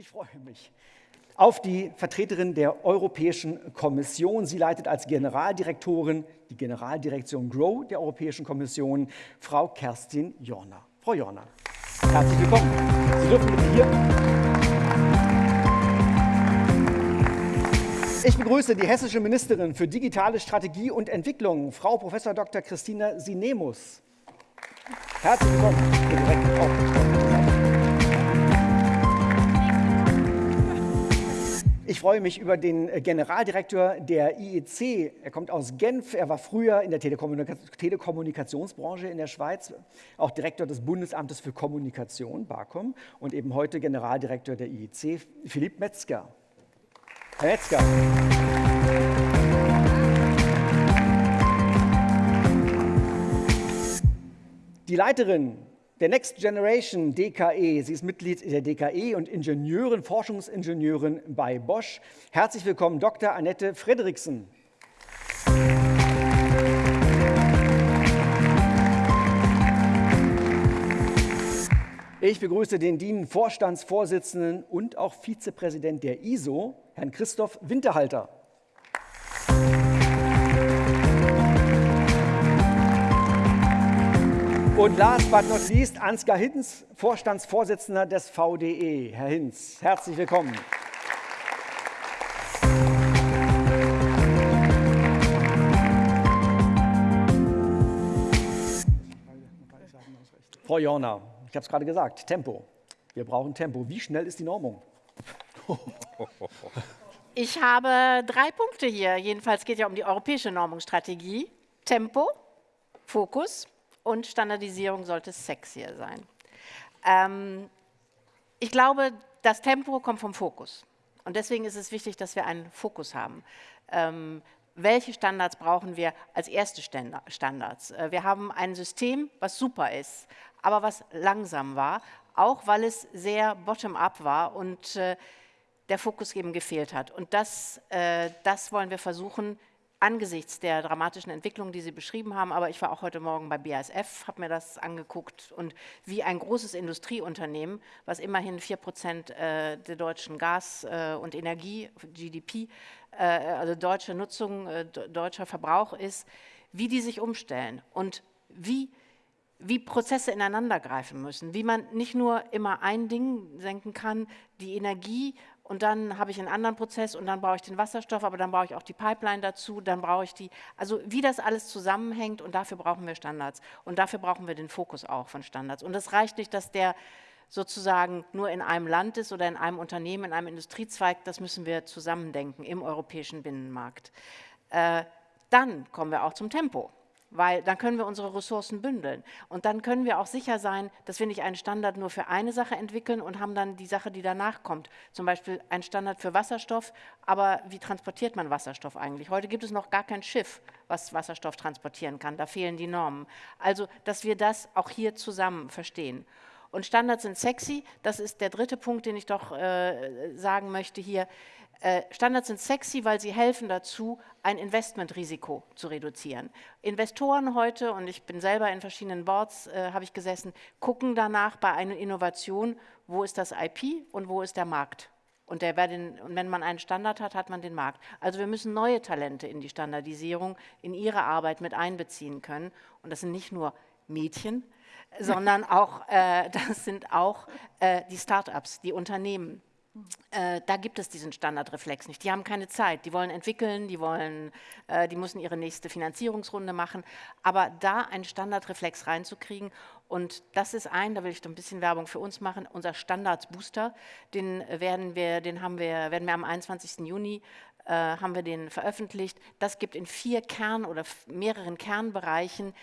Ich freue mich auf die Vertreterin der Europäischen Kommission. Sie leitet als Generaldirektorin die Generaldirektion GROW der Europäischen Kommission, Frau Kerstin Jorner. Frau Jorner, herzlich willkommen. Sie dürfen mit hier. Ich begrüße die hessische Ministerin für digitale Strategie und Entwicklung, Frau Prof. Dr. Christina Sinemus. Herzlich willkommen. Ich freue mich über den äh, Generaldirektor der IEC. Er kommt aus Genf. Er war früher in der Telekommunikationsbranche in der Schweiz, auch Direktor des Bundesamtes für Kommunikation, BAKOM, und eben heute Generaldirektor der IEC, Philipp Metzger. Herr Metzger. Die Leiterin der Next Generation DKE. Sie ist Mitglied der DKE und Ingenieurin, Forschungsingenieurin bei Bosch. Herzlich willkommen, Dr. Annette Frederiksen. Ich begrüße den DIN-Vorstandsvorsitzenden und auch Vizepräsident der ISO, Herrn Christoph Winterhalter. Und last but not least, Ansgar Hinz, Vorstandsvorsitzender des VDE. Herr Hinz, herzlich willkommen. Frau Jorner, ich habe es gerade gesagt, Tempo. Wir brauchen Tempo. Wie schnell ist die Normung? Ich habe drei Punkte hier. Jedenfalls geht ja um die europäische Normungsstrategie. Tempo, Fokus und Standardisierung sollte sexier sein. Ähm, ich glaube, das Tempo kommt vom Fokus. Und deswegen ist es wichtig, dass wir einen Fokus haben. Ähm, welche Standards brauchen wir als erste Standards? Äh, wir haben ein System, was super ist, aber was langsam war, auch weil es sehr bottom-up war und äh, der Fokus eben gefehlt hat. Und das, äh, das wollen wir versuchen, angesichts der dramatischen Entwicklung, die Sie beschrieben haben, aber ich war auch heute Morgen bei BASF, habe mir das angeguckt und wie ein großes Industrieunternehmen, was immerhin 4 Prozent äh, der deutschen Gas- äh, und Energie, GDP, äh, also deutsche Nutzung, deutscher Verbrauch ist, wie die sich umstellen und wie wie Prozesse ineinandergreifen müssen, wie man nicht nur immer ein Ding senken kann, die Energie und dann habe ich einen anderen Prozess und dann brauche ich den Wasserstoff, aber dann brauche ich auch die Pipeline dazu, dann brauche ich die, also wie das alles zusammenhängt und dafür brauchen wir Standards und dafür brauchen wir den Fokus auch von Standards. Und es reicht nicht, dass der sozusagen nur in einem Land ist oder in einem Unternehmen, in einem Industriezweig, das müssen wir zusammendenken im europäischen Binnenmarkt. Äh, dann kommen wir auch zum Tempo weil dann können wir unsere Ressourcen bündeln. Und dann können wir auch sicher sein, dass wir nicht einen Standard nur für eine Sache entwickeln und haben dann die Sache, die danach kommt. Zum Beispiel ein Standard für Wasserstoff, aber wie transportiert man Wasserstoff eigentlich? Heute gibt es noch gar kein Schiff, was Wasserstoff transportieren kann. Da fehlen die Normen. Also, dass wir das auch hier zusammen verstehen. Und Standards sind sexy, das ist der dritte Punkt, den ich doch äh, sagen möchte hier. Äh, Standards sind sexy, weil sie helfen dazu, ein Investmentrisiko zu reduzieren. Investoren heute, und ich bin selber in verschiedenen Boards, äh, habe ich gesessen, gucken danach bei einer Innovation, wo ist das IP und wo ist der Markt. Und, der, den, und wenn man einen Standard hat, hat man den Markt. Also wir müssen neue Talente in die Standardisierung, in ihre Arbeit mit einbeziehen können. Und das sind nicht nur Mädchen, sondern auch, äh, das sind auch äh, die Start-ups, die Unternehmen. Äh, da gibt es diesen Standardreflex nicht. Die haben keine Zeit. Die wollen entwickeln, die, wollen, äh, die müssen ihre nächste Finanzierungsrunde machen. Aber da einen Standardreflex reinzukriegen, und das ist ein, da will ich ein bisschen Werbung für uns machen, unser Standards-Booster, den, werden wir, den haben wir, werden wir am 21. Juni äh, haben wir den veröffentlicht. Das gibt in vier Kern- oder mehreren Kernbereichen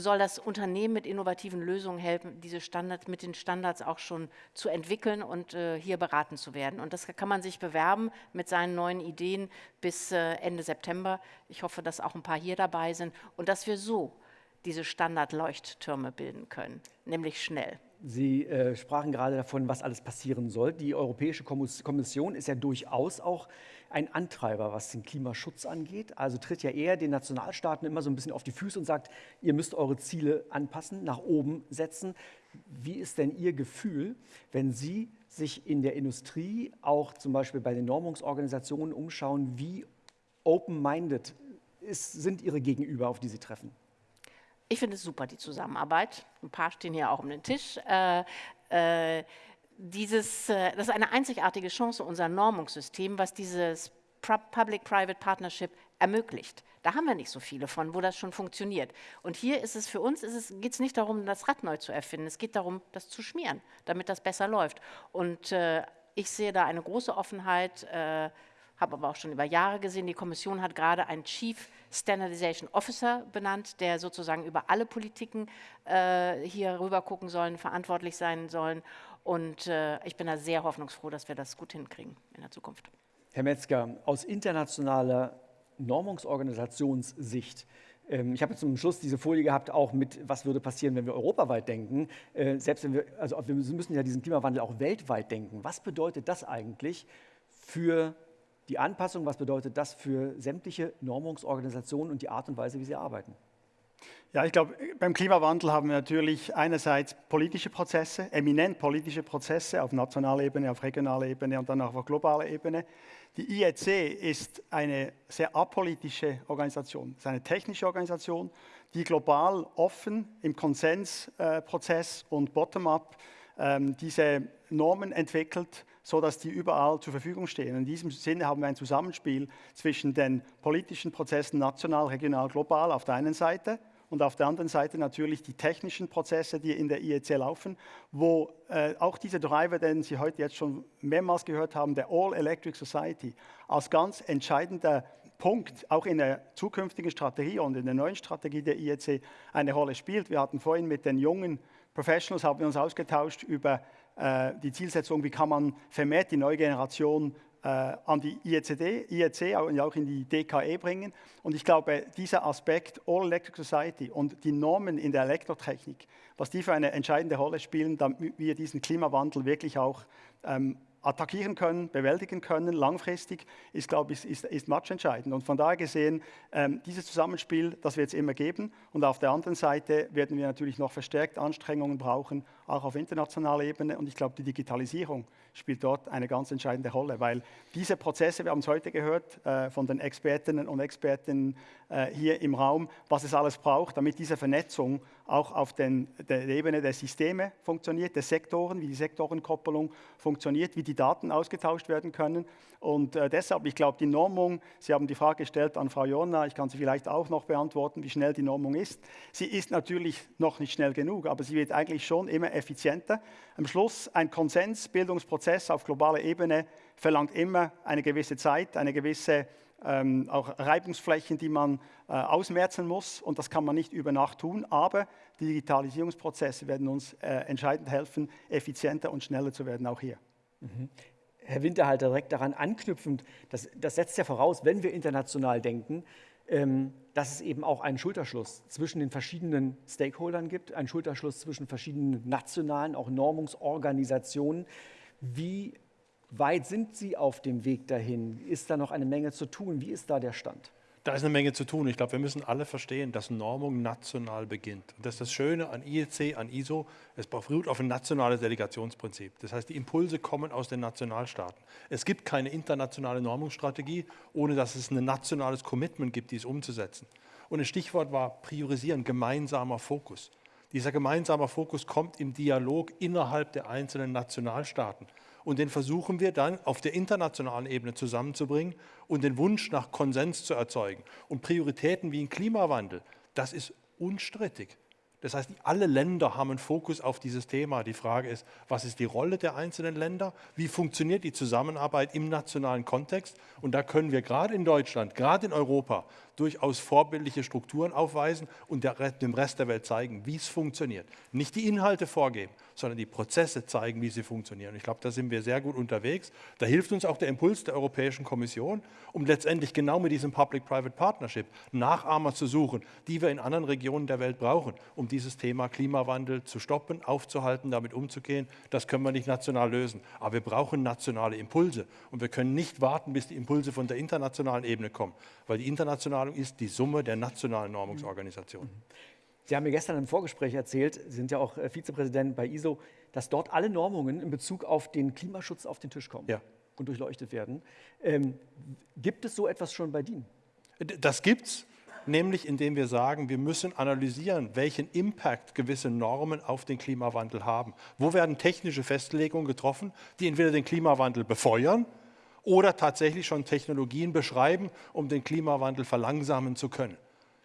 soll das Unternehmen mit innovativen Lösungen helfen, diese Standards mit den Standards auch schon zu entwickeln und äh, hier beraten zu werden. Und das kann man sich bewerben mit seinen neuen Ideen bis äh, Ende September. Ich hoffe, dass auch ein paar hier dabei sind und dass wir so diese Standardleuchttürme bilden können, nämlich schnell. Sie äh, sprachen gerade davon, was alles passieren soll. Die Europäische Kommission ist ja durchaus auch ein Antreiber, was den Klimaschutz angeht. Also tritt ja eher den Nationalstaaten immer so ein bisschen auf die Füße und sagt, ihr müsst eure Ziele anpassen, nach oben setzen. Wie ist denn Ihr Gefühl, wenn Sie sich in der Industrie, auch zum Beispiel bei den Normungsorganisationen umschauen, wie open-minded sind Ihre Gegenüber, auf die Sie treffen? Ich finde es super, die Zusammenarbeit. Ein paar stehen hier auch um den Tisch. Äh, äh, dieses, äh, das ist eine einzigartige Chance, unser Normungssystem, was dieses Public-Private Partnership ermöglicht. Da haben wir nicht so viele von, wo das schon funktioniert. Und hier ist es für uns, geht es nicht darum, das Rad neu zu erfinden. Es geht darum, das zu schmieren, damit das besser läuft. Und äh, ich sehe da eine große Offenheit, äh, habe aber auch schon über Jahre gesehen, die Kommission hat gerade einen Chief Standardization Officer benannt, der sozusagen über alle Politiken äh, hier rüber gucken sollen, verantwortlich sein sollen. Und äh, ich bin da sehr hoffnungsfroh, dass wir das gut hinkriegen in der Zukunft. Herr Metzger, aus internationaler Normungsorganisationssicht, ähm, ich habe zum Schluss diese Folie gehabt, auch mit, was würde passieren, wenn wir europaweit denken. Äh, selbst wenn wir, also wir müssen ja diesen Klimawandel auch weltweit denken. Was bedeutet das eigentlich für die Anpassung? Was bedeutet das für sämtliche Normungsorganisationen und die Art und Weise, wie sie arbeiten? Ja, ich glaube, beim Klimawandel haben wir natürlich einerseits politische Prozesse, eminent politische Prozesse auf nationaler Ebene, auf regionaler Ebene und dann auch auf globaler Ebene. Die IEC ist eine sehr apolitische Organisation, ist eine technische Organisation, die global offen im Konsensprozess und bottom-up ähm, diese Normen entwickelt, sodass die überall zur Verfügung stehen. In diesem Sinne haben wir ein Zusammenspiel zwischen den politischen Prozessen national, regional, global auf der einen Seite und auf der anderen Seite natürlich die technischen Prozesse, die in der IEC laufen, wo äh, auch diese Driver, den Sie heute jetzt schon mehrmals gehört haben, der All Electric Society, als ganz entscheidender Punkt auch in der zukünftigen Strategie und in der neuen Strategie der IEC eine Rolle spielt. Wir hatten vorhin mit den jungen Professionals haben wir uns ausgetauscht über äh, die Zielsetzung, wie kann man vermehrt die neue Generation äh, an die IECD, IEC und auch in die DKE bringen. Und ich glaube, dieser Aspekt All Electric Society und die Normen in der Elektrotechnik, was die für eine entscheidende Rolle spielen, damit wir diesen Klimawandel wirklich auch ähm, attackieren können, bewältigen können, langfristig, ist, glaube ich, ist, ist matchentscheidend. Und von daher gesehen, ähm, dieses Zusammenspiel, das wird es immer geben. Und auf der anderen Seite werden wir natürlich noch verstärkt Anstrengungen brauchen, auch auf internationaler Ebene. Und ich glaube, die Digitalisierung spielt dort eine ganz entscheidende Rolle, weil diese Prozesse, wir haben es heute gehört äh, von den Expertinnen und Experten äh, hier im Raum, was es alles braucht, damit diese Vernetzung auch auf den, der Ebene der Systeme funktioniert, der Sektoren, wie die Sektorenkoppelung funktioniert, wie die Daten ausgetauscht werden können. Und äh, deshalb, ich glaube, die Normung, Sie haben die Frage gestellt an Frau Jonna, ich kann sie vielleicht auch noch beantworten, wie schnell die Normung ist. Sie ist natürlich noch nicht schnell genug, aber sie wird eigentlich schon immer effizienter. Am Schluss ein Konsensbildungsprozess auf globaler Ebene verlangt immer eine gewisse Zeit, eine gewisse ähm, auch Reibungsflächen, die man äh, ausmerzen muss. Und das kann man nicht über Nacht tun. Aber Digitalisierungsprozesse werden uns äh, entscheidend helfen, effizienter und schneller zu werden, auch hier. Mhm. Herr Winterhalter, direkt daran anknüpfend, das, das, setzt ja voraus, wenn wir international denken, ähm, dass es eben auch einen Schulterschluss zwischen den verschiedenen Stakeholdern gibt, einen Schulterschluss zwischen verschiedenen nationalen, auch Normungsorganisationen. Wie weit sind Sie auf dem Weg dahin? Ist da noch eine Menge zu tun? Wie ist da der Stand? Da ist eine Menge zu tun. Ich glaube, wir müssen alle verstehen, dass Normung national beginnt. Und das ist das Schöne an IEC, an ISO. Es beruht auf ein nationales Delegationsprinzip. Das heißt, die Impulse kommen aus den Nationalstaaten. Es gibt keine internationale Normungsstrategie, ohne dass es ein nationales Commitment gibt, dies umzusetzen. Und ein Stichwort war priorisieren, gemeinsamer Fokus. Dieser gemeinsame Fokus kommt im Dialog innerhalb der einzelnen Nationalstaaten und den versuchen wir dann auf der internationalen Ebene zusammenzubringen und den Wunsch nach Konsens zu erzeugen. Und Prioritäten wie ein Klimawandel, das ist unstrittig. Das heißt, alle Länder haben einen Fokus auf dieses Thema. Die Frage ist, was ist die Rolle der einzelnen Länder? Wie funktioniert die Zusammenarbeit im nationalen Kontext? Und da können wir gerade in Deutschland, gerade in Europa durchaus vorbildliche Strukturen aufweisen und dem Rest der Welt zeigen, wie es funktioniert. Nicht die Inhalte vorgeben, sondern die Prozesse zeigen, wie sie funktionieren. Ich glaube, da sind wir sehr gut unterwegs. Da hilft uns auch der Impuls der Europäischen Kommission, um letztendlich genau mit diesem Public-Private Partnership Nachahmer zu suchen, die wir in anderen Regionen der Welt brauchen, um dieses Thema Klimawandel zu stoppen, aufzuhalten, damit umzugehen. Das können wir nicht national lösen. Aber wir brauchen nationale Impulse. Und wir können nicht warten, bis die Impulse von der internationalen Ebene kommen, weil die internationale Normung ist die Summe der nationalen Normungsorganisationen. Sie haben mir gestern im Vorgespräch erzählt, Sie sind ja auch äh, Vizepräsident bei ISO, dass dort alle Normungen in Bezug auf den Klimaschutz auf den Tisch kommen Ja. und durchleuchtet werden. Ähm, gibt es so etwas schon bei DIN? Das gibt's, nämlich indem wir sagen, wir müssen analysieren, welchen Impact gewisse Normen auf den Klimawandel haben. Wo werden technische Festlegungen getroffen, die entweder den Klimawandel befeuern oder tatsächlich schon Technologien beschreiben, um den Klimawandel verlangsamen zu können.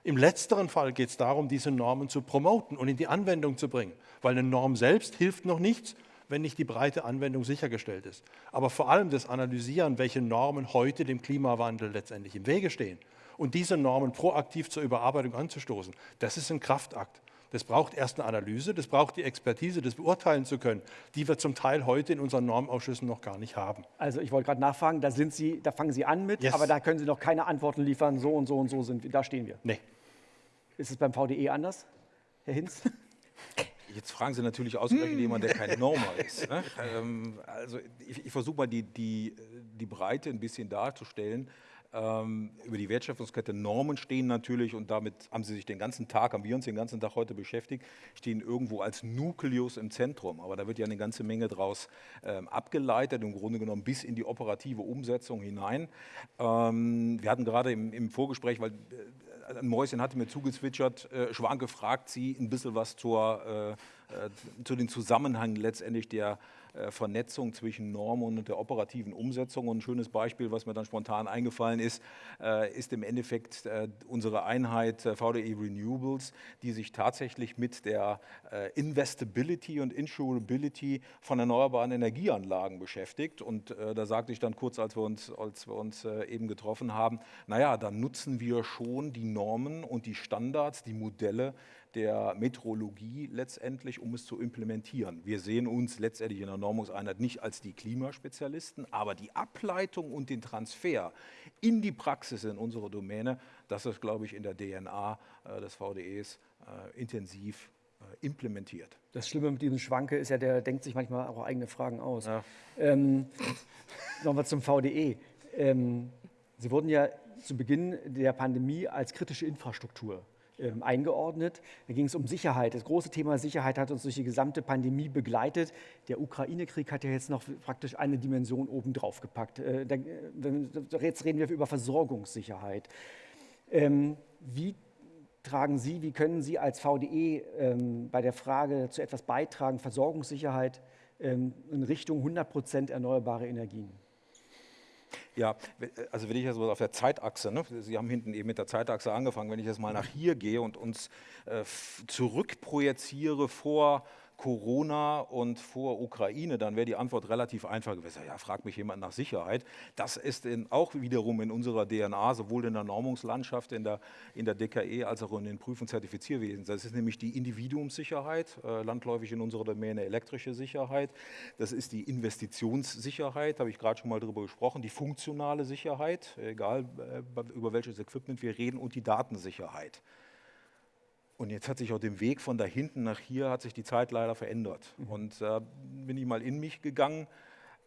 Im letzteren Fall geht es darum, diese Normen zu promoten und in die Anwendung zu bringen, weil eine Norm selbst hilft noch nichts, wenn nicht die breite Anwendung sichergestellt ist. Aber vor allem das Analysieren, welche Normen heute dem Klimawandel letztendlich im Wege stehen und diese Normen proaktiv zur Überarbeitung anzustoßen, das ist ein Kraftakt. Das braucht erst eine Analyse, das braucht die Expertise, das beurteilen zu können, die wir zum Teil heute in unseren Normausschüssen noch gar nicht haben. Also ich wollte gerade nachfragen, da sind Sie, da fangen Sie an mit, Yes. aber da können Sie noch keine Antworten liefern, so und so und so sind wir, da stehen wir. Nee. Ist es beim VDE anders, Herr Hinz? Jetzt fragen Sie natürlich ausgerechnet jemanden, der kein Normer ist. Ne? Ähm, also ich, ich versuche mal die, die, die Breite ein bisschen darzustellen. Ähm, über die Wertschöpfungskette Normen stehen natürlich, und damit haben Sie sich den ganzen Tag, haben wir uns den ganzen Tag heute beschäftigt, stehen irgendwo als Nukleus im Zentrum. Aber da wird ja eine ganze Menge draus ähm, abgeleitet, im Grunde genommen bis in die operative Umsetzung hinein. Ähm, wir hatten gerade im, im Vorgespräch, weil äh, ein Mäuschen hatte mir zugezwitschert, äh, Schwanke fragt Sie ein bisschen was zur, äh, zu den Zusammenhängen letztendlich der äh, Vernetzung zwischen Normen und der operativen Umsetzung. Und ein schönes Beispiel, was mir dann spontan eingefallen ist, äh, ist im Endeffekt äh, unsere Einheit äh, VDE Renewables, die sich tatsächlich mit der äh, Investability und Insurability von erneuerbaren Energieanlagen beschäftigt. Und äh, da sagte ich dann kurz, als wir uns, als wir uns äh, eben getroffen haben, naja, dann nutzen wir schon die Normen und die Standards, die Modelle der Metrologie letztendlich, um es zu implementieren. Wir sehen uns letztendlich in der Normungseinheit nicht als die Klimaspezialisten, aber die Ableitung und den Transfer in die Praxis in unserer Domäne, das ist, glaube ich, in der DNA äh, des VDEs äh, intensiv äh, implementiert. Das Schlimme mit diesem Schwanke ist ja, der denkt sich manchmal auch eigene Fragen aus. Ja. Ähm, Nochmal zum VDE. Ähm, Sie wurden ja zu Beginn der Pandemie als kritische Infrastruktur eingeordnet. Da ging es um Sicherheit. Das große Thema Sicherheit hat uns durch die gesamte Pandemie begleitet. Der Ukraine-Krieg hat ja jetzt noch praktisch eine Dimension obendrauf gepackt. Äh, wenn- jetzt reden wir über Versorgungssicherheit. Ähm, wie tragen Sie, wie können Sie als VDE ähm, bei der Frage zu etwas beitragen, Versorgungssicherheit ähm, in Richtung 100 Prozent erneuerbare Energien? Ja, we- also wenn ich jetzt mal auf der Zeitachse, ne, Sie haben hinten eben mit der Zeitachse angefangen, wenn ich jetzt mal nach hier gehe und uns äh, zurückprojiziere vor Corona und vor Ukraine, dann wäre die Antwort relativ einfach gewesen. Ja, fragt mich jemand nach Sicherheit. Das ist in, auch wiederum in unserer DNA, sowohl in der Normungslandschaft, in der, in der DKE, als auch in den Prüf- und Zertifizierwesen. Das ist nämlich die Individuumssicherheit, äh, landläufig in unserer Domäne elektrische Sicherheit. Das ist die Investitionssicherheit, habe ich gerade schon mal darüber gesprochen, die funktionale Sicherheit, egal äh, über welches Equipment wir reden, und die Datensicherheit. Und jetzt hat sich auf dem Weg von da hinten nach hier hat sich die Zeit leider verändert. Und da bin ich mal in mich gegangen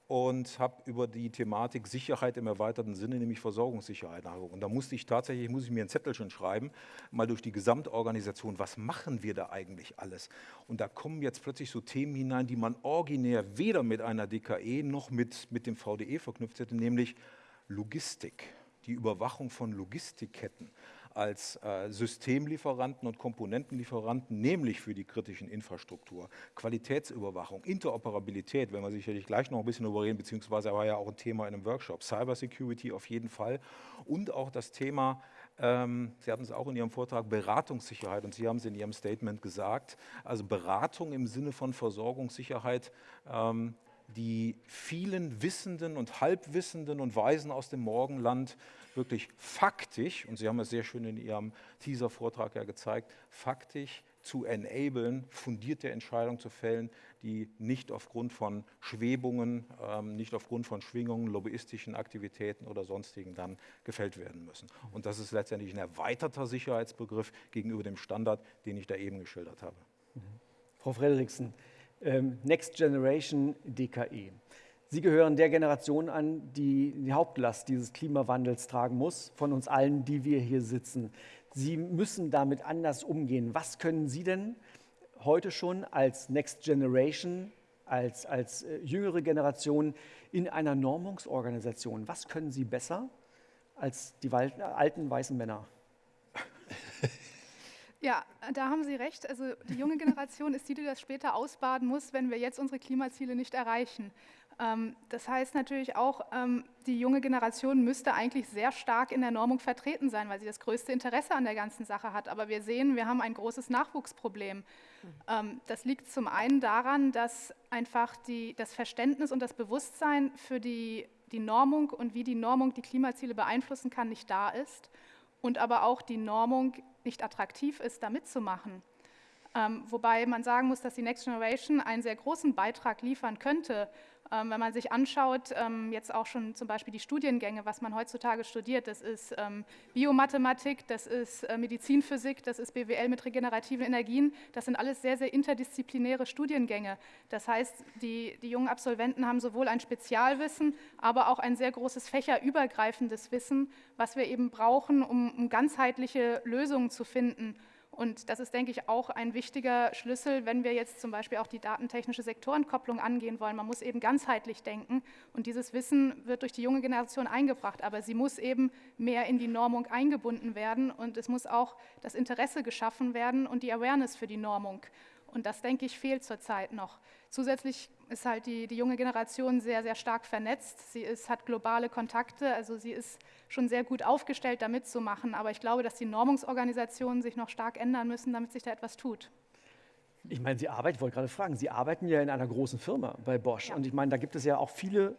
und habe über die Thematik Sicherheit im erweiterten Sinne, nämlich Versorgungssicherheit nachgeguckt. Und da musste ich tatsächlich, muss ich mir ein Zettelchen schreiben, mal durch die Gesamtorganisation, was machen wir da eigentlich alles? Und da kommen jetzt plötzlich so Themen hinein, die man originär weder mit einer DKE noch mit, mit dem VDE verknüpft hätte, nämlich Logistik, die Überwachung von Logistikketten als äh, Systemlieferanten und Komponentenlieferanten, nämlich für die kritischen Infrastruktur, Qualitätsüberwachung, Interoperabilität, wenn wir sicherlich gleich noch ein bisschen darüber reden, beziehungsweise war ja auch ein Thema in einem Workshop, Cybersecurity auf jeden Fall. Und auch das Thema, ähm, Sie hatten es auch in Ihrem Vortrag, Beratungssicherheit. Und Sie haben es in Ihrem Statement gesagt, also Beratung im Sinne von Versorgungssicherheit, ähm, die vielen Wissenden und Halbwissenden und Weisen aus dem Morgenland wirklich faktisch, und Sie haben es sehr schön in Ihrem Teaser-Vortrag ja gezeigt, faktisch zu enablen, fundierte Entscheidungen zu fällen, die nicht aufgrund von Schwebungen, ähm, nicht aufgrund von Schwingungen, lobbyistischen Aktivitäten oder sonstigen dann gefällt werden müssen. Und das ist letztendlich ein erweiterter Sicherheitsbegriff gegenüber dem Standard, den ich da eben geschildert habe. Frau Frederiksen, ähm, Next Generation DKE. Sie gehören der Generation an, die die Hauptlast dieses Klimawandels tragen muss, von uns allen, die wir hier sitzen. Sie müssen damit anders umgehen. Was können Sie denn heute schon als Next Generation, als, als äh, jüngere Generation in einer Normungsorganisation, was können Sie besser als die alten weißen Männer? Ja, da haben Sie recht. Also die junge Generation ist die, die das später ausbaden muss, wenn wir jetzt unsere Klimaziele nicht erreichen. Ähm, das heißt natürlich auch, ähm, die junge Generation müsste eigentlich sehr stark in der Normung vertreten sein, weil sie das größte Interesse an der ganzen Sache hat. Aber wir sehen, wir haben ein großes Nachwuchsproblem. Ähm, das liegt zum einen daran, dass einfach die, das Verständnis und das Bewusstsein für die, die Normung und wie die Normung die Klimaziele beeinflussen kann, nicht da ist. Und aber auch die Normung nicht attraktiv ist, da mitzumachen. Wobei man sagen muss, dass die Next Generation einen sehr großen Beitrag liefern könnte, wenn man sich anschaut, ähm, jetzt auch schon zum Beispiel die Studiengänge, was man heutzutage studiert, das ist ähm, Biomathematik, das ist äh, Medizinphysik, das ist BWL mit regenerativen Energien, das sind alles sehr, sehr interdisziplinäre Studiengänge. Das heißt, die, die jungen Absolventen haben sowohl ein Spezialwissen, aber auch ein sehr großes fächerübergreifendes Wissen, was wir eben brauchen, um, um ganzheitliche Lösungen zu finden. Und das ist, denke ich, auch ein wichtiger Schlüssel, wenn wir jetzt zum Beispiel auch die datentechnische Sektorenkopplung angehen wollen. Man muss eben ganzheitlich denken und dieses Wissen wird durch die junge Generation eingebracht, aber sie muss eben mehr in die Normung eingebunden werden und es muss auch das Interesse geschaffen werden und die Awareness für die Normung. Und das, denke ich, fehlt zurzeit noch. Zusätzlich ist halt die, die junge Generation sehr, sehr stark vernetzt. Sie ist, hat globale Kontakte, also sie ist schon sehr gut aufgestellt, da mitzumachen. Aber ich glaube, dass die Normungsorganisationen sich noch stark ändern müssen, damit sich da etwas tut. Ich meine, Sie arbeiten, ich wollte gerade fragen, Sie arbeiten ja in einer großen Firma bei Bosch. Ja. Und ich meine, da gibt es ja auch viele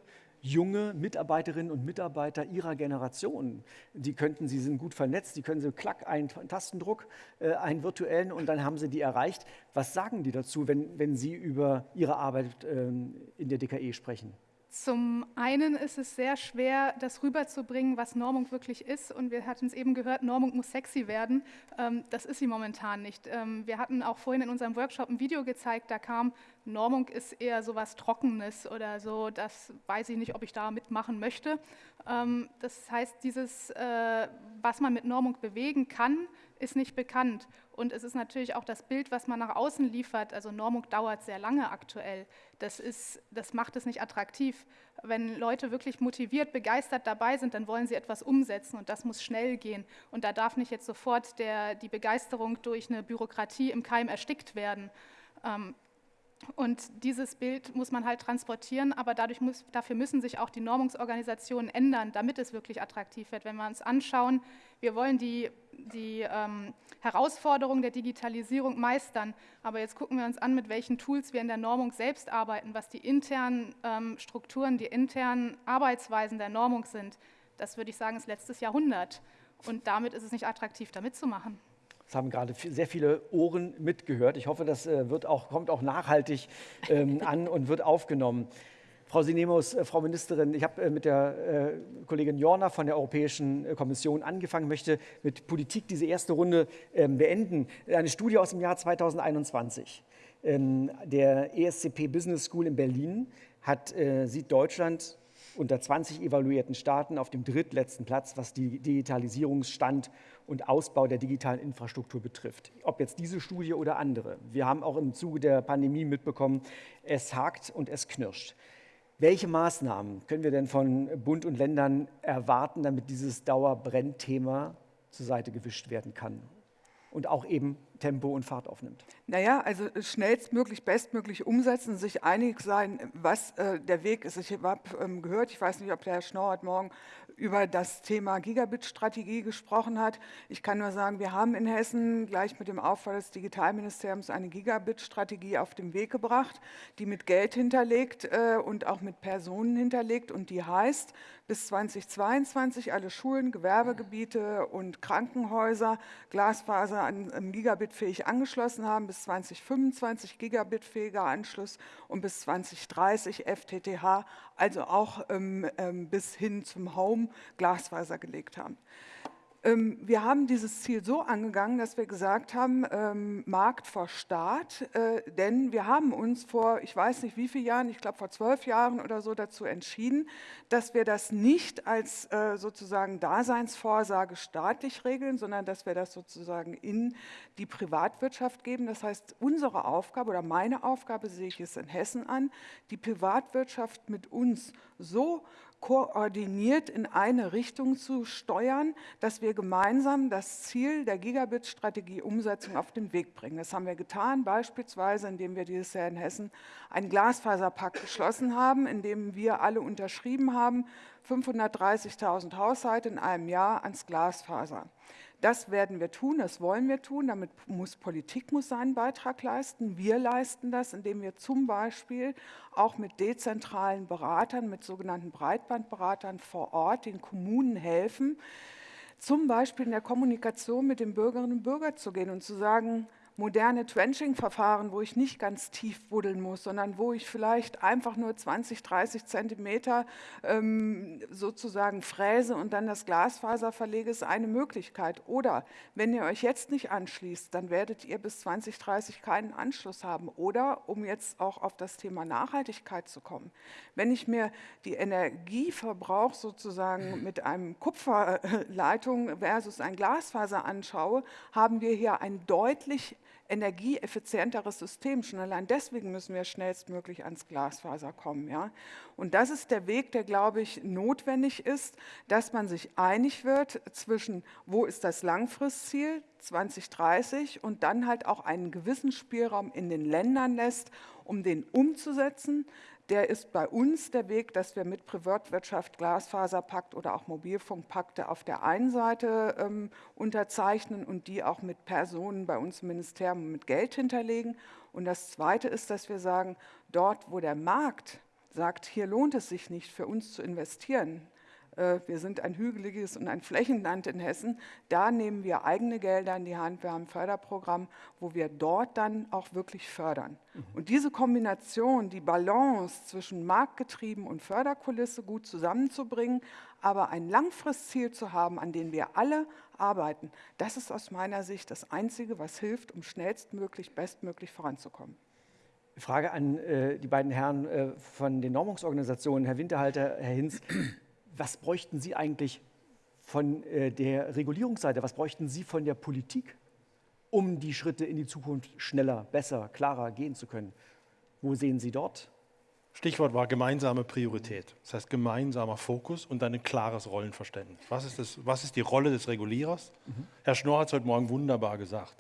junge Mitarbeiterinnen und Mitarbeiter ihrer Generation. Die könnten, sie sind gut vernetzt, die können sie klack, einen Tastendruck, äh, einen virtuellen und dann haben sie die erreicht. Was sagen die dazu, wenn, wenn Sie über Ihre Arbeit ähm, in der DKE sprechen? Zum einen ist es sehr schwer, das rüberzubringen, was Normung wirklich ist. Und wir hatten es eben gehört, Normung muss sexy werden. Ähm, das ist sie momentan nicht. Ähm, wir hatten auch vorhin in unserem Workshop ein Video gezeigt, da kam, Normung ist eher so was Trockenes oder so, das weiß ich nicht, ob ich da mitmachen möchte. Ähm, das heißt, dieses, äh, was man mit Normung bewegen kann, ist nicht bekannt. Und es ist natürlich auch das Bild, was man nach außen liefert. Also Normung dauert sehr lange aktuell. Das, ist, das macht es nicht attraktiv. Wenn Leute wirklich motiviert, begeistert dabei sind, dann wollen sie etwas umsetzen und das muss schnell gehen. Und da darf nicht jetzt sofort der, die Begeisterung durch eine Bürokratie im Keim erstickt werden. Ähm, und dieses Bild muss man halt transportieren, aber dadurch muss, dafür müssen sich auch die Normungsorganisationen ändern, damit es wirklich attraktiv wird. Wenn wir uns anschauen, wir wollen die, die ähm, Herausforderungen der Digitalisierung meistern, aber jetzt gucken wir uns an, mit welchen Tools wir in der Normung selbst arbeiten, was die internen ähm, Strukturen, die internen Arbeitsweisen der Normung sind. Das würde ich sagen, ist letztes Jahrhundert. Und damit ist es nicht attraktiv, da mitzumachen. Das haben gerade sehr viele Ohren mitgehört. Ich hoffe, das äh, wird auch, kommt auch nachhaltig ähm, an und wird aufgenommen. Frau Sinemus, äh, Frau Ministerin, ich habe äh, mit der äh, Kollegin Jorna von der Europäischen Kommission angefangen, möchte mit Politik diese erste Runde ähm, beenden. Eine Studie aus dem Jahr 2021 ähm, der ESCP Business School in Berlin hat, sieht Deutschland unter 20 evaluierten Staaten auf dem drittletzten Platz, was die Digitalisierungsstand und Ausbau der digitalen Infrastruktur betrifft. Ob jetzt diese Studie oder andere. Wir haben auch im Zuge der Pandemie mitbekommen, es hakt und es knirscht. Welche Maßnahmen können wir denn von Bund und Ländern erwarten, damit dieses Dauerbrennthema zur Seite gewischt werden kann und auch eben Tempo und Fahrt aufnimmt? Naja, also schnellstmöglich, bestmöglich umsetzen, sich einig sein, was äh, der Weg ist. Ich habe ähm, gehört, ich weiß nicht, ob der Herr Schnorr morgen über das Thema Gigabit-Strategie gesprochen hat. Ich kann nur sagen, wir haben in Hessen gleich mit dem Aufbau des Digitalministeriums eine Gigabit-Strategie auf den Weg gebracht, die mit Geld hinterlegt äh, und auch mit Personen hinterlegt und die heißt, bis 2022 alle Schulen, Gewerbegebiete und Krankenhäuser Glasfaser an, an Gigabit-fähig angeschlossen haben, bis 2025 Gigabit-fähiger Anschluss und bis 2030 FTTH, also auch ähm, ähm, bis hin zum Home Glasfaser gelegt haben. Ähm, wir haben dieses Ziel so angegangen, dass wir gesagt haben, ähm, Markt vor Staat, äh, denn wir haben uns vor, ich weiß nicht wie vielen Jahren, ich glaube vor zwölf Jahren oder so dazu entschieden, dass wir das nicht als äh, sozusagen Daseinsvorsage staatlich regeln, sondern dass wir das sozusagen in die Privatwirtschaft geben. Das heißt, unsere Aufgabe oder meine Aufgabe sehe ich es in Hessen an, die Privatwirtschaft mit uns so koordiniert in eine Richtung zu steuern, dass wir gemeinsam das Ziel der Gigabit-Strategie-Umsetzung auf den Weg bringen. Das haben wir getan, beispielsweise indem wir dieses Jahr in Hessen einen Glasfaserpakt geschlossen haben, in dem wir alle unterschrieben haben, 530.000 Haushalte in einem Jahr ans Glasfaser. Das werden wir tun, das wollen wir tun. Damit muss Politik muss seinen Beitrag leisten. Wir leisten das, indem wir zum Beispiel auch mit dezentralen Beratern, mit sogenannten Breitbandberatern vor Ort den Kommunen helfen, zum Beispiel in der Kommunikation mit den Bürgerinnen und Bürgern zu gehen und zu sagen, moderne Trenching-Verfahren, wo ich nicht ganz tief buddeln muss, sondern wo ich vielleicht einfach nur 20, 30 Zentimeter ähm, sozusagen fräse und dann das Glasfaser verlege, ist eine Möglichkeit. Oder wenn ihr euch jetzt nicht anschließt, dann werdet ihr bis 2030 keinen Anschluss haben. Oder, um jetzt auch auf das Thema Nachhaltigkeit zu kommen, wenn ich mir die Energieverbrauch sozusagen mit einem Kupferleitung versus ein Glasfaser anschaue, haben wir hier ein deutlich energieeffizienteres System. Schon allein deswegen müssen wir schnellstmöglich ans Glasfaser kommen. Ja? Und das ist der Weg, der, glaube ich, notwendig ist, dass man sich einig wird zwischen, wo ist das Langfristziel 2030 und dann halt auch einen gewissen Spielraum in den Ländern lässt, um den umzusetzen der ist bei uns der Weg, dass wir mit Privatwirtschaft, Glasfaserpakt oder auch Mobilfunkpakte auf der einen Seite ähm, unterzeichnen und die auch mit Personen bei uns im Ministerium mit Geld hinterlegen. Und das Zweite ist, dass wir sagen, dort, wo der Markt sagt, hier lohnt es sich nicht für uns zu investieren, wir sind ein hügeliges und ein Flächenland in Hessen. Da nehmen wir eigene Gelder in die Hand. Wir haben ein Förderprogramm, wo wir dort dann auch wirklich fördern. Mhm. Und diese Kombination, die Balance zwischen Marktgetrieben und Förderkulisse gut zusammenzubringen, aber ein Langfristziel zu haben, an dem wir alle arbeiten, das ist aus meiner Sicht das Einzige, was hilft, um schnellstmöglich, bestmöglich voranzukommen. Frage an äh, die beiden Herren äh, von den Normungsorganisationen, Herr Winterhalter, Herr Hinz was bräuchten Sie eigentlich von äh, der Regulierungsseite, was bräuchten Sie von der Politik, um die Schritte in die Zukunft schneller, besser, klarer gehen zu können? Wo sehen Sie dort? Stichwort war gemeinsame Priorität. Das heißt gemeinsamer Fokus und dann ein klares Rollenverständnis. Was ist, das, was ist die Rolle des Regulierers? Mhm. Herr Schnorr hat es heute Morgen wunderbar gesagt.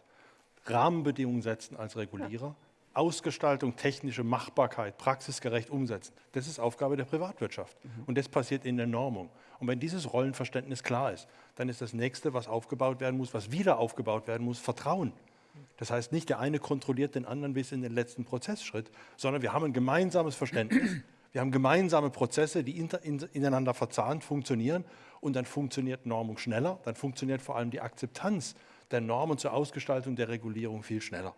Rahmenbedingungen setzen als Regulierer. Ja. Ausgestaltung, technische Machbarkeit, praxisgerecht umsetzen. Das ist Aufgabe der Privatwirtschaft. Mhm. Und das passiert in der Normung. Und wenn dieses Rollenverständnis klar ist, dann ist das nächste, was aufgebaut werden muss, was wieder aufgebaut werden muss, Vertrauen. Das heißt, nicht der eine kontrolliert den anderen bis in den letzten Prozessschritt, sondern wir haben ein gemeinsames Verständnis. Wir haben gemeinsame Prozesse, die ineinander verzahnt funktionieren und dann funktioniert Normung schneller, dann funktioniert vor allem die Akzeptanz der Normen zur Ausgestaltung der Regulierung viel schneller.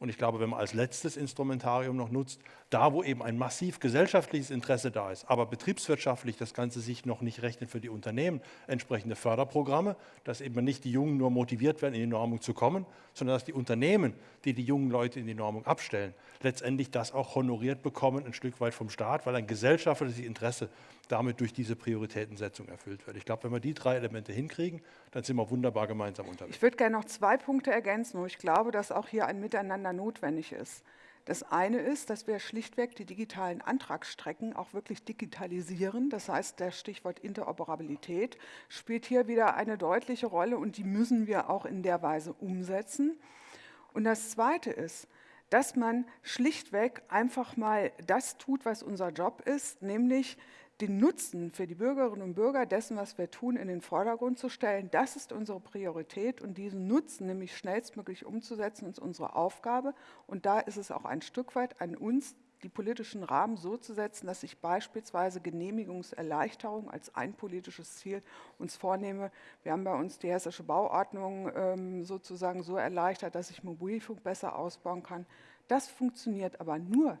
Und ich glaube, wenn man als letztes Instrumentarium noch nutzt, da wo eben ein massiv gesellschaftliches Interesse da ist, aber betriebswirtschaftlich das Ganze sich noch nicht rechnet für die Unternehmen, entsprechende Förderprogramme, dass eben nicht die Jungen nur motiviert werden, in die Normung zu kommen, sondern dass die Unternehmen, die die jungen Leute in die Normung abstellen, letztendlich das auch honoriert bekommen, ein Stück weit vom Staat, weil ein gesellschaftliches Interesse damit durch diese Prioritätensetzung erfüllt wird. Ich glaube, wenn wir die drei Elemente hinkriegen, dann sind wir wunderbar gemeinsam unterwegs. Ich würde gerne noch zwei Punkte ergänzen, wo ich glaube, dass auch hier ein Miteinander notwendig ist. Das eine ist, dass wir schlichtweg die digitalen Antragsstrecken auch wirklich digitalisieren. Das heißt, der Stichwort Interoperabilität spielt hier wieder eine deutliche Rolle und die müssen wir auch in der Weise umsetzen. Und das Zweite ist, dass man schlichtweg einfach mal das tut, was unser Job ist, nämlich den Nutzen für die Bürgerinnen und Bürger dessen, was wir tun, in den Vordergrund zu stellen. Das ist unsere Priorität und diesen Nutzen nämlich schnellstmöglich umzusetzen, ist unsere Aufgabe. Und da ist es auch ein Stück weit an uns, die politischen Rahmen so zu setzen, dass ich beispielsweise Genehmigungserleichterung als ein politisches Ziel uns vornehme. Wir haben bei uns die hessische Bauordnung ähm, sozusagen so erleichtert, dass ich Mobilfunk besser ausbauen kann. Das funktioniert aber nur,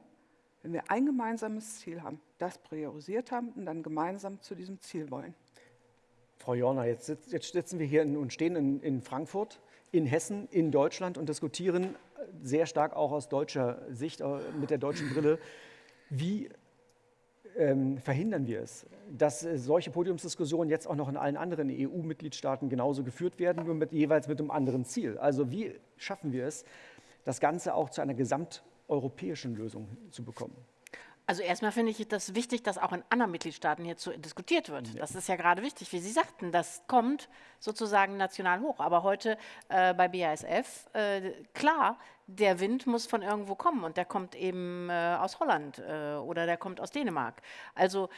wenn wir ein gemeinsames Ziel haben, das priorisiert haben und dann gemeinsam zu diesem Ziel wollen. Frau Jorner, jetzt, jetzt sitzen wir hier in, und stehen in, in Frankfurt, in Hessen, in Deutschland und diskutieren sehr stark auch aus deutscher Sicht, äh, mit der deutschen Brille, wie ähm, verhindern wir es, dass äh, solche Podiumsdiskussionen jetzt auch noch in allen anderen EU-Mitgliedstaaten genauso geführt werden, nur mit, jeweils mit einem anderen Ziel. Also wie schaffen wir es, das Ganze auch zu einer gesamteuropäischen Lösung zu bekommen? Also erstmal finde ich das wichtig, dass auch in anderen Mitgliedstaaten hierzu diskutiert wird. Ja. Das ist ja gerade wichtig, wie Sie sagten, das kommt sozusagen national hoch. Aber heute äh, bei BASF, äh, klar, der Wind muss von irgendwo kommen und der kommt eben äh, aus Holland äh, oder der kommt aus Dänemark. Also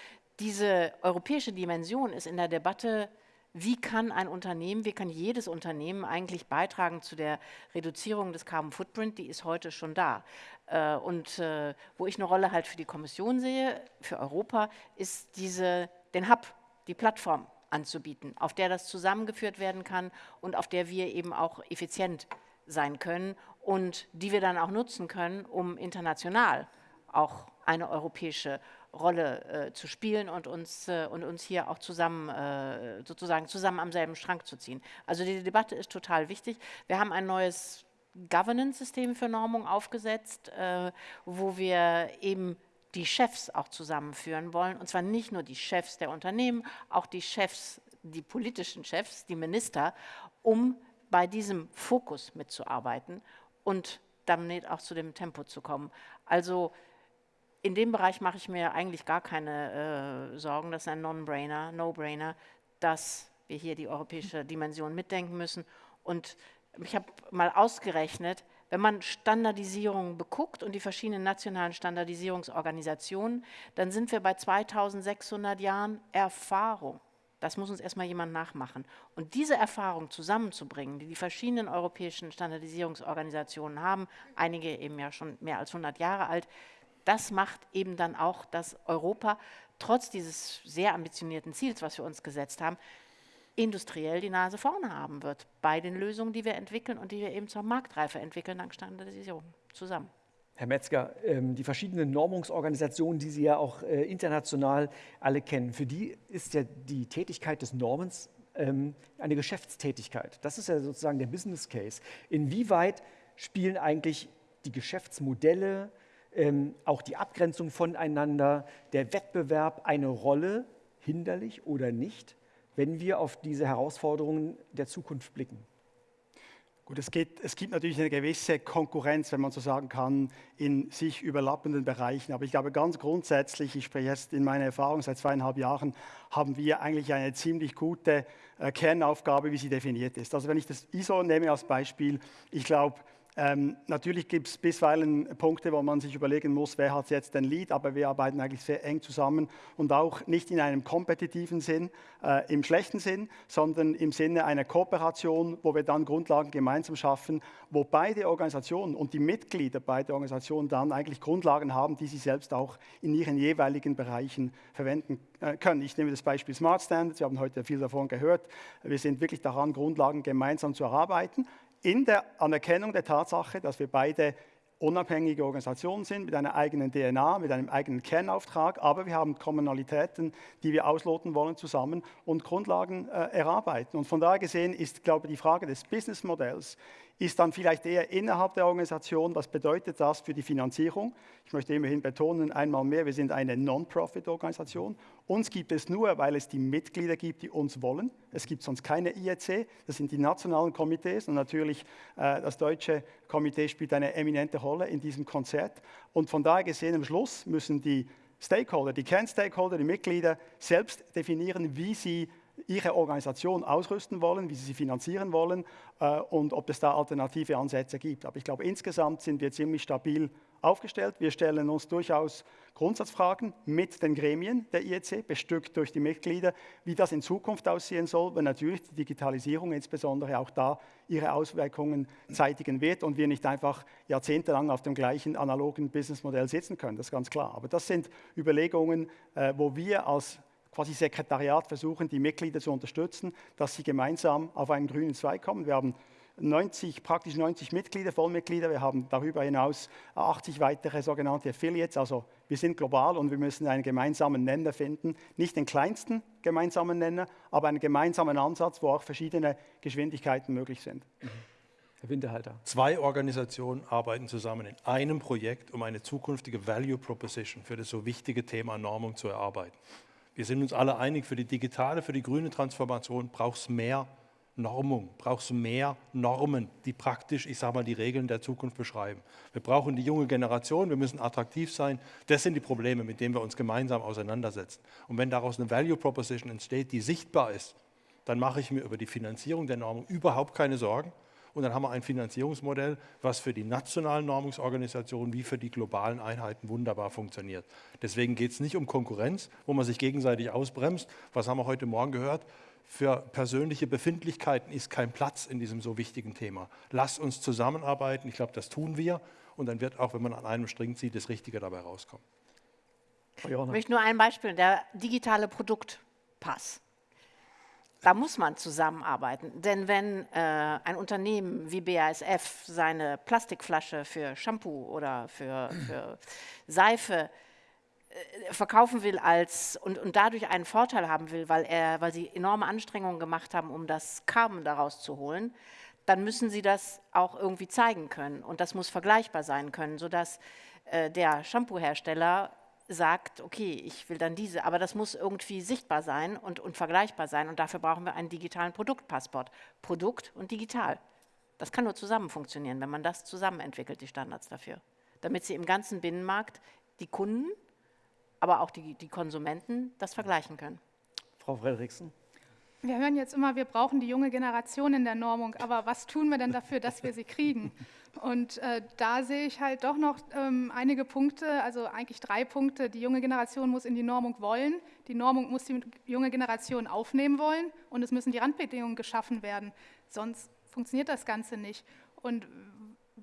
diese europäische Dimension ist in der Debatte wie kann ein Unternehmen, wie kann jedes Unternehmen eigentlich beitragen zu der Reduzierung des Carbon Footprint, die ist heute schon da. Äh, und äh, wo ich eine Rolle halt für die Kommission sehe, für Europa, ist diese, den Hub, die Plattform anzubieten, auf der das zusammengeführt werden kann und auf der wir eben auch effizient sein können und die wir dann auch nutzen können, um international auch eine europäische Rolle äh, zu spielen und uns, äh, und uns hier auch zusammen, äh, sozusagen zusammen am selben Strang zu ziehen. Also die Debatte ist total wichtig. Wir haben ein neues Governance-System für Normung aufgesetzt, äh, wo wir eben die Chefs auch zusammenführen wollen. Und zwar nicht nur die Chefs der Unternehmen, auch die Chefs, die politischen Chefs, die Minister, um bei diesem Fokus mitzuarbeiten und damit auch zu dem Tempo zu kommen. Also in dem Bereich mache ich mir eigentlich gar keine äh, Sorgen. Das ist ein Non-Brainer, No-Brainer, dass wir hier die europäische Dimension mitdenken müssen. Und ich habe mal ausgerechnet, wenn man Standardisierung beguckt und die verschiedenen nationalen Standardisierungsorganisationen, dann sind wir bei 2600 Jahren Erfahrung. Das muss uns erstmal jemand nachmachen. Und diese Erfahrung zusammenzubringen, die die verschiedenen europäischen Standardisierungsorganisationen haben, einige eben ja schon mehr als 100 Jahre alt, das macht eben dann auch, dass Europa trotz dieses sehr ambitionierten Ziels, was wir uns gesetzt haben, industriell die Nase vorne haben wird bei den Lösungen, die wir entwickeln und die wir eben zur Marktreife entwickeln, dank Standardisierung zusammen. Herr Metzger, ähm, die verschiedenen Normungsorganisationen, die Sie ja auch äh, international alle kennen, für die ist ja die Tätigkeit des Normens ähm, eine Geschäftstätigkeit. Das ist ja sozusagen der Business Case. Inwieweit spielen eigentlich die Geschäftsmodelle, ähm, auch die Abgrenzung voneinander, der Wettbewerb eine Rolle, hinderlich oder nicht, wenn wir auf diese Herausforderungen der Zukunft blicken? Gut, es, geht, es, gibt natürlich eine gewisse Konkurrenz, wenn man so sagen kann, in sich überlappenden Bereichen. Aber ich glaube ganz grundsätzlich, ich spreche jetzt in meiner Erfahrung seit zweieinhalb Jahren, haben wir eigentlich eine ziemlich gute äh, Kernaufgabe, wie sie definiert ist. Also wenn ich das ISO nehme als Beispiel, ich glaube, ähm, natürlich gibt es bisweilen Punkte, wo man sich überlegen muss, wer hat jetzt den Lead, aber wir arbeiten eigentlich sehr eng zusammen und auch nicht in einem kompetitiven Sinn, äh, im schlechten Sinn, sondern im Sinne einer Kooperation, wo wir dann Grundlagen gemeinsam schaffen, wo beide Organisationen und die Mitglieder beider Organisationen dann eigentlich Grundlagen haben, die sie selbst auch in ihren jeweiligen Bereichen verwenden äh, können. Ich nehme das Beispiel Smart Standards, wir haben heute viel davon gehört. Wir sind wirklich daran, Grundlagen gemeinsam zu erarbeiten in der Anerkennung der Tatsache, dass wir beide unabhängige Organisationen sind mit einer eigenen DNA, mit einem eigenen Kernauftrag, aber wir haben Kommunalitäten, die wir ausloten wollen zusammen und Grundlagen äh, erarbeiten. Und von daher gesehen ist, glaube ich, die Frage des Businessmodells ist dann vielleicht eher innerhalb der Organisation, was bedeutet das für die Finanzierung? Ich möchte immerhin betonen, einmal mehr, wir sind eine Non-Profit-Organisation. Uns gibt es nur, weil es die Mitglieder gibt, die uns wollen. Es gibt sonst keine IEC, das sind die nationalen Komitees und natürlich äh, das deutsche Komitee spielt eine eminente Rolle in diesem Konzert. Und von daher gesehen, am Schluss müssen die Stakeholder, die Kernstakeholder, die Mitglieder selbst definieren, wie sie ihre Organisation ausrüsten wollen, wie sie sie finanzieren wollen äh, und ob es da alternative Ansätze gibt. Aber ich glaube, insgesamt sind wir ziemlich stabil aufgestellt. Wir stellen uns durchaus Grundsatzfragen mit den Gremien der IEC, bestückt durch die Mitglieder, wie das in Zukunft aussehen soll, wenn natürlich die Digitalisierung insbesondere auch da ihre Auswirkungen zeitigen wird und wir nicht einfach jahrzehntelang auf dem gleichen analogen Businessmodell sitzen können. Das ist ganz klar. Aber das sind Überlegungen, äh, wo wir als quasi Sekretariat versuchen, die Mitglieder zu unterstützen, dass sie gemeinsam auf einen grünen Zweig kommen. Wir haben 90, praktisch 90 Mitglieder, Vollmitglieder. Wir haben darüber hinaus 80 weitere sogenannte Affiliates. Also wir sind global und wir müssen einen gemeinsamen Nenner finden. Nicht den kleinsten gemeinsamen Nenner, aber einen gemeinsamen Ansatz, wo auch verschiedene Geschwindigkeiten möglich sind. Herr Winterhalter. Zwei Organisationen arbeiten zusammen in einem Projekt, um eine zukünftige Value Proposition für das so wichtige Thema Normung zu erarbeiten. Wir sind uns alle einig, für die digitale, für die grüne Transformation braucht es mehr Normung, brauchst du mehr Normen, die praktisch, ich sage mal, die Regeln der Zukunft beschreiben. Wir brauchen die junge Generation, wir müssen attraktiv sein. Das sind die Probleme, mit denen wir uns gemeinsam auseinandersetzen. Und wenn daraus eine Value Proposition entsteht, die sichtbar ist, dann mache ich mir über die Finanzierung der Normung überhaupt keine Sorgen. Und dann haben wir ein Finanzierungsmodell, was für die nationalen Normungsorganisationen wie für die globalen Einheiten wunderbar funktioniert. Deswegen geht es nicht um Konkurrenz, wo man sich gegenseitig ausbremst. Was haben wir heute Morgen gehört? für persönliche Befindlichkeiten ist kein Platz in diesem so wichtigen Thema. Lasst uns zusammenarbeiten. Ich glaube, das tun wir. Und dann wird auch, wenn man an einem String zieht, das Richtige dabei rauskommen. Ich möchte nur ein Beispiel, der digitale Produktpass. Da muss man zusammenarbeiten. Denn wenn äh, ein Unternehmen wie BASF seine Plastikflasche für Shampoo oder für, für Seife äh, verkaufen will als und, und dadurch einen Vorteil haben will, weil, er, weil sie enorme Anstrengungen gemacht haben, um das Carbon daraus zu holen, dann müssen sie das auch irgendwie zeigen können. Und das muss vergleichbar sein können, sodass äh, der Shampoo-Hersteller sagt, okay, ich will dann diese, aber das muss irgendwie sichtbar sein und, und vergleichbar sein. Und dafür brauchen wir einen digitalen Produktpassport. Produkt und digital. Das kann nur zusammen funktionieren, wenn man das zusammen entwickelt, die Standards dafür. Damit sie im ganzen Binnenmarkt die Kunden aber auch die, die Konsumenten das vergleichen können. Frau Frederiksen. Wir hören jetzt immer, wir brauchen die junge Generation in der Normung, aber was tun wir denn dafür, dass wir sie kriegen? Und äh, da sehe ich halt doch noch ähm, einige Punkte, also eigentlich drei Punkte. Die junge Generation muss in die Normung wollen, die Normung muss die junge Generation aufnehmen wollen und es müssen die Randbedingungen geschaffen werden, sonst funktioniert das Ganze nicht. Und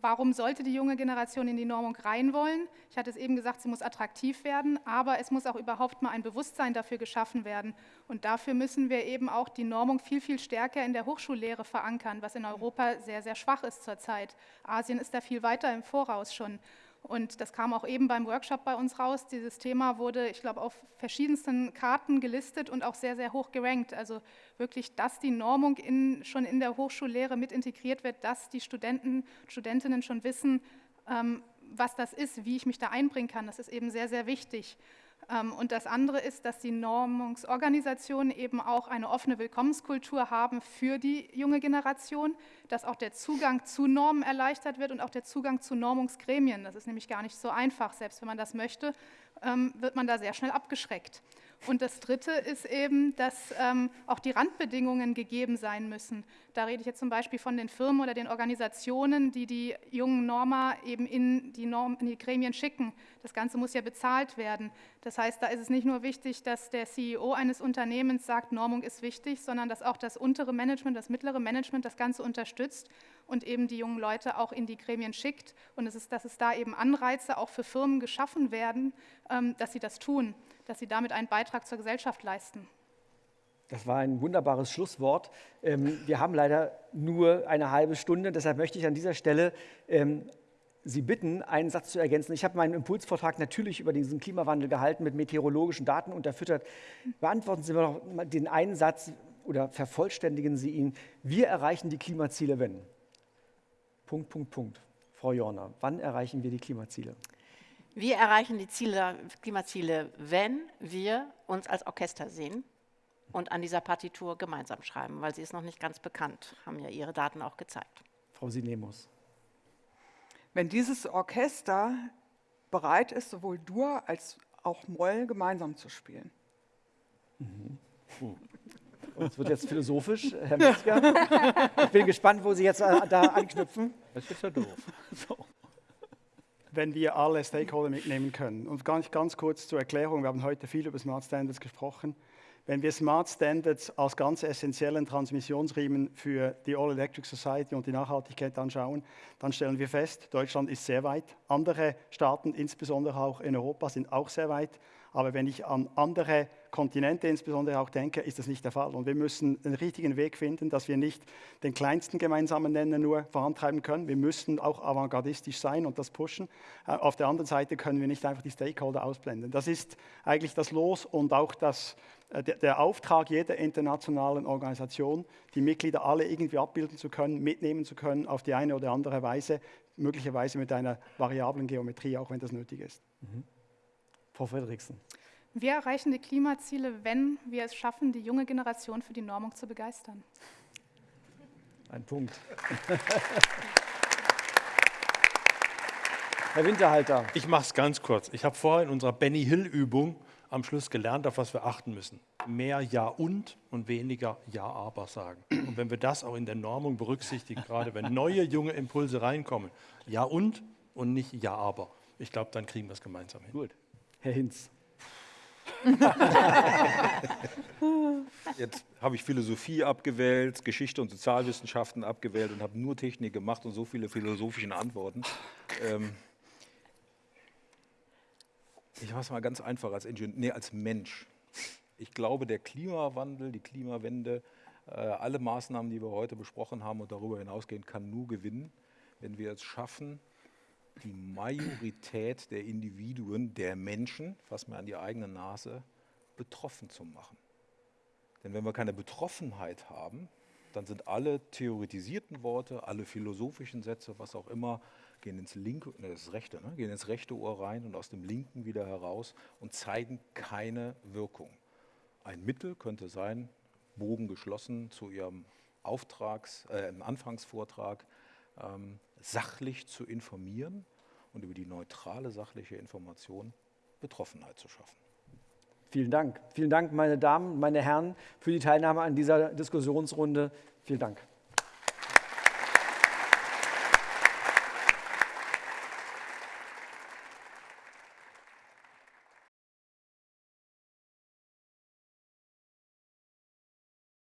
Warum sollte die junge Generation in die Normung rein wollen? Ich hatte es eben gesagt, sie muss attraktiv werden, aber es muss auch überhaupt mal ein Bewusstsein dafür geschaffen werden. Und dafür müssen wir eben auch die Normung viel, viel stärker in der Hochschullehre verankern, was in Europa sehr, sehr schwach ist zurzeit. Asien ist da viel weiter im Voraus schon. Und das kam auch eben beim Workshop bei uns raus. Dieses Thema wurde, ich glaube, auf verschiedensten Karten gelistet und auch sehr, sehr hoch gerankt. Also wirklich, dass die Normung in, schon in der Hochschullehre mit integriert wird, dass die Studenten, Studentinnen schon wissen, ähm, was das ist, wie ich mich da einbringen kann. Das ist eben sehr, sehr wichtig. Ähm, und das andere ist, dass die Normungsorganisationen eben auch eine offene Willkommenskultur haben für die junge Generation, dass auch der Zugang zu Normen erleichtert wird und auch der Zugang zu Normungsgremien. Das ist nämlich gar nicht so einfach, selbst wenn man das möchte, ähm, wird man da sehr schnell abgeschreckt. Und das Dritte ist eben, dass ähm, auch die Randbedingungen gegeben sein müssen. Da rede ich jetzt zum Beispiel von den Firmen oder den Organisationen, die die jungen Norma eben in die, Norm, in die Gremien schicken. Das Ganze muss ja bezahlt werden. Das heißt, da ist es nicht nur wichtig, dass der CEO eines Unternehmens sagt, Normung ist wichtig, sondern dass auch das untere Management, das mittlere Management das Ganze unterstützt und eben die jungen Leute auch in die Gremien schickt. Und es ist, dass es da eben Anreize auch für Firmen geschaffen werden, ähm, dass sie das tun dass sie damit einen Beitrag zur Gesellschaft leisten. Das war ein wunderbares Schlusswort. Ähm, wir haben leider nur eine halbe Stunde, deshalb möchte ich an dieser Stelle ähm, Sie bitten, einen Satz zu ergänzen. Ich habe meinen Impulsvortrag natürlich über diesen Klimawandel gehalten, mit meteorologischen Daten unterfüttert. Beantworten Sie mir noch den einen Satz oder vervollständigen Sie ihn. Wir erreichen die Klimaziele, wenn. Punkt, Punkt, Punkt. Frau Jorner, wann erreichen wir die Klimaziele? Wir erreichen die Ziele, Klimaziele, wenn wir uns als Orchester sehen und an dieser Partitur gemeinsam schreiben, weil sie ist noch nicht ganz bekannt, haben ja Ihre Daten auch gezeigt. Frau Sinemus. Wenn dieses Orchester bereit ist, sowohl Dur als auch Moll gemeinsam zu spielen. Mhm. Und es wird jetzt philosophisch, Herr Metzger. Ich bin gespannt, wo Sie jetzt äh, da anknüpfen. Das ist ja doof. So wenn wir alle Stakeholder mitnehmen können. Und ganz, ganz kurz zur Erklärung, wir haben heute viel über Smart Standards gesprochen. Wenn wir Smart Standards als ganz essentiellen Transmissionsriemen für die All Electric Society und die Nachhaltigkeit anschauen, dann stellen wir fest, Deutschland ist sehr weit. Andere Staaten, insbesondere auch in Europa, sind auch sehr weit. Aber wenn ich an andere Kontinente insbesondere auch denke, ist das nicht der Fall. Und wir müssen einen richtigen Weg finden, dass wir nicht den kleinsten gemeinsamen Nenner nur vorantreiben können. Wir müssen auch avantgardistisch sein und das pushen. Äh, auf der anderen Seite können wir nicht einfach die Stakeholder ausblenden. Das ist eigentlich das Los und auch das, äh, der Auftrag jeder internationalen Organisation, die Mitglieder alle irgendwie abbilden zu können, mitnehmen zu können auf die eine oder andere Weise, möglicherweise mit einer variablen Geometrie, auch wenn das nötig ist. Mhm. Frau Friedrichsen. Wir erreichen die Klimaziele, wenn wir es schaffen, die junge Generation für die Normung zu begeistern. Ein Punkt. Herr Winterhalter. Ich mache es ganz kurz. Ich habe vorher in unserer Benny Hill-Übung am Schluss gelernt, auf was wir achten müssen. Mehr Ja und und weniger Ja aber sagen. Und wenn wir das auch in der Normung berücksichtigen, gerade wenn neue junge Impulse reinkommen, Ja und und nicht Ja aber. Ich glaube, dann kriegen wir es gemeinsam hin. Gut. Herr Hinz. Jetzt habe ich Philosophie abgewählt, Geschichte und Sozialwissenschaften abgewählt und habe nur Technik gemacht und so viele philosophische Antworten. Ähm ich mache es mal ganz einfach als Ingenieur, nee, als Mensch. Ich glaube, der Klimawandel, die Klimawende, äh, alle Maßnahmen, die wir heute besprochen haben und darüber hinausgehen, kann nur gewinnen, wenn wir es schaffen, die Majorität der Individuen, der Menschen, fass mir an die eigene Nase, betroffen zu machen. Denn wenn wir keine Betroffenheit haben, dann sind alle theoretisierten Worte, alle philosophischen Sätze, was auch immer, gehen ins linke, ne, das rechte, ne, gehen ins rechte Ohr rein und aus dem linken wieder heraus und zeigen keine Wirkung. Ein Mittel könnte sein, Bogen geschlossen zu Ihrem Auftrags, äh, Anfangsvortrag, ähm, sachlich zu informieren und über die neutrale sachliche Information Betroffenheit zu schaffen. Vielen Dank. Vielen Dank, meine Damen, meine Herren, für die Teilnahme an dieser Diskussionsrunde. Vielen Dank.